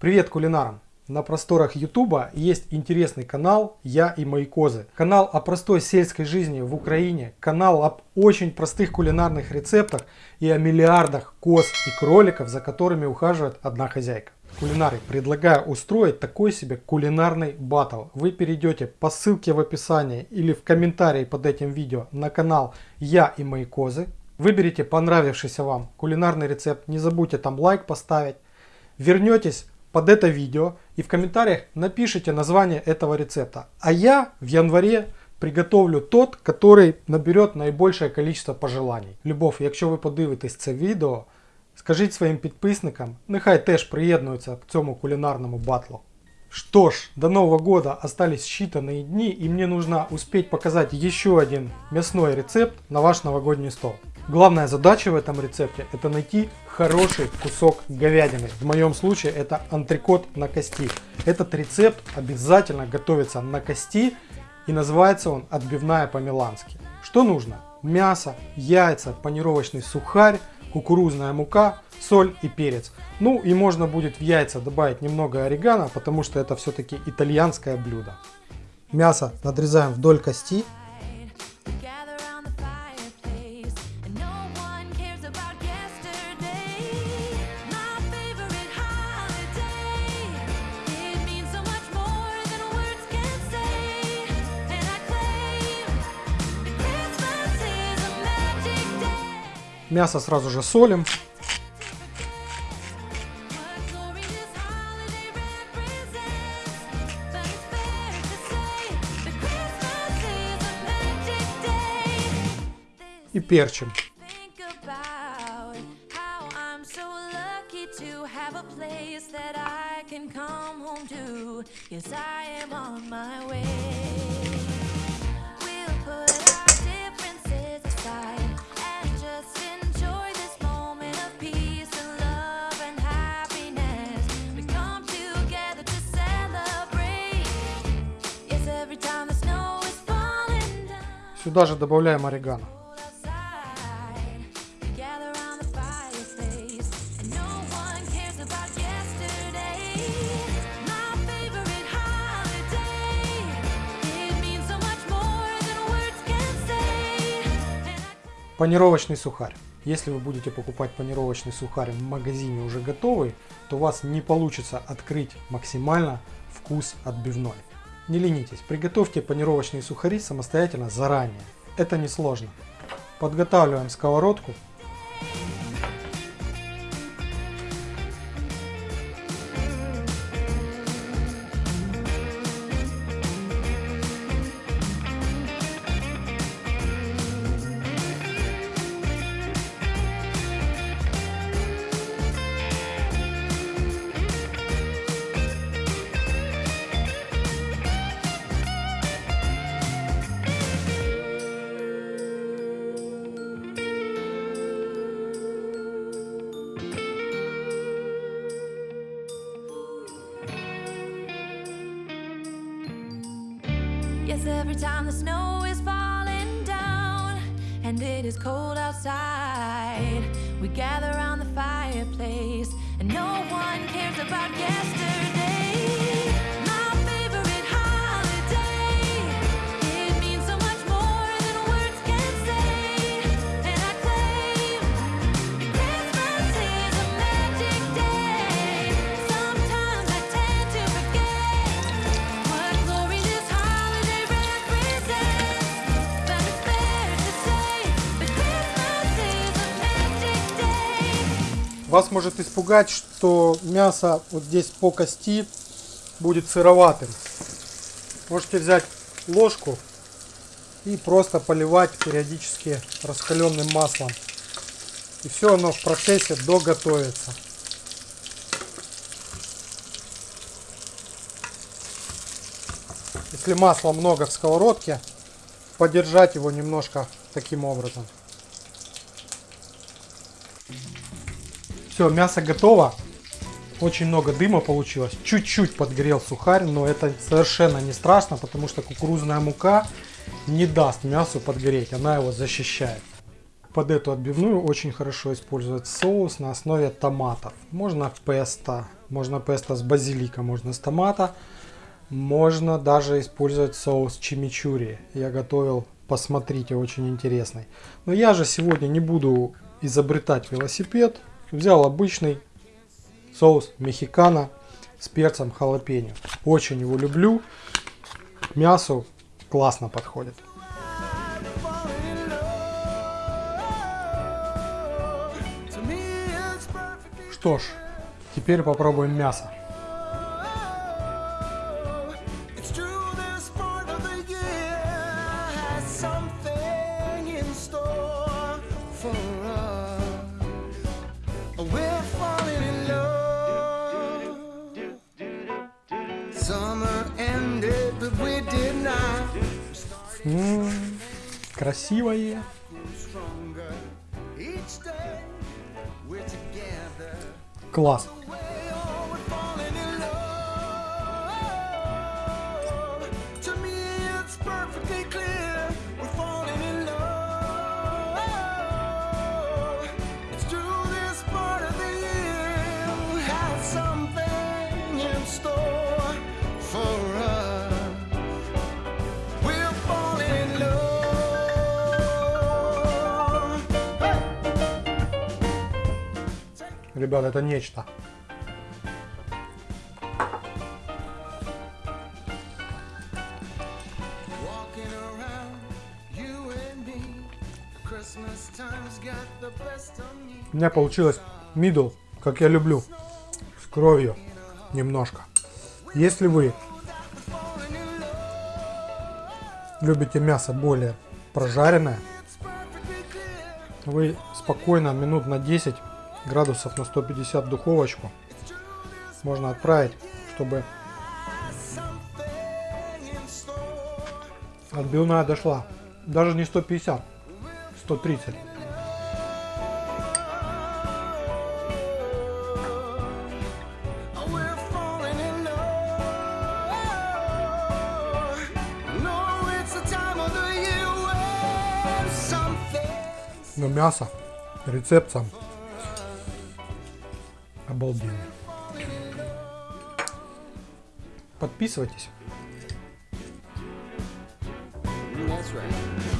Привет кулинарам! На просторах Ютуба есть интересный канал «Я и мои козы». Канал о простой сельской жизни в Украине, канал об очень простых кулинарных рецептах и о миллиардах коз и кроликов, за которыми ухаживает одна хозяйка. Кулинары, предлагаю устроить такой себе кулинарный батл. Вы перейдете по ссылке в описании или в комментарии под этим видео на канал «Я и мои козы». Выберите понравившийся вам кулинарный рецепт, не забудьте там лайк поставить. Вернетесь под это видео и в комментариях напишите название этого рецепта. А я в январе приготовлю тот, который наберет наибольшее количество пожеланий. Любов, якщо ви подивитесь це відео, скажіть своїм підписникам, нехай теж приєднуються к цьому кулинарному батлу. Что ж, до Нового года остались считанные дни и мне нужно успеть показать еще один мясной рецепт на ваш новогодний стол. Главная задача в этом рецепте это найти хороший кусок говядины. В моем случае это антрикот на кости. Этот рецепт обязательно готовится на кости и называется он отбивная по-милански. Что нужно? Мясо, яйца, панировочный сухарь, кукурузная мука, соль и перец. Ну и можно будет в яйца добавить немного орегано, потому что это все-таки итальянское блюдо. Мясо надрезаем вдоль кости Мясо сразу же солим. И перчим. Yes, I am on my way. Сюда же добавляем орегано. Панировочный сухарь. Если вы будете покупать панировочный сухарь в магазине уже готовый, то у вас не получится открыть максимально вкус отбивной. Не ленитесь, приготовьте панировочные сухари самостоятельно заранее. Это несложно. Подготавливаем сковородку every time the snow is falling down and it is cold outside, we gather around the fireplace and no one cares about yesterday. Вас может испугать, что мясо вот здесь по кости будет сыроватым. Можете взять ложку и просто поливать периодически раскаленным маслом. И все оно в процессе доготовится. Если масла много в сковородке, подержать его немножко таким образом. Все, мясо готово. Очень много дыма получилось. Чуть-чуть подгорел сухарь, но это совершенно не страшно, потому что кукурузная мука не даст мясу подгореть, она его защищает. под эту отбивную очень хорошо использовать соус на основе томатов. Можно песто, можно песто с базилика, можно с томата. Можно даже использовать соус чимичури. Я готовил, посмотрите, очень интересный. Но я же сегодня не буду изобретать велосипед. Взял обычный соус мexicano с перцем халапеньо. Очень его люблю. К мясу классно подходит. Что ж, теперь попробуем мясо. М-м, красивое. Класс. Ребят, это нечто. У меня получилось мидл, как я люблю, с кровью немножко. Если вы любите мясо более прожаренное, вы спокойно минут на 10 градусов на 150 духовочку можно отправить, чтобы отбивная дошла. Даже не 150, 130. Но мясо, рецепт сам обалденно. Подписывайтесь. That's right.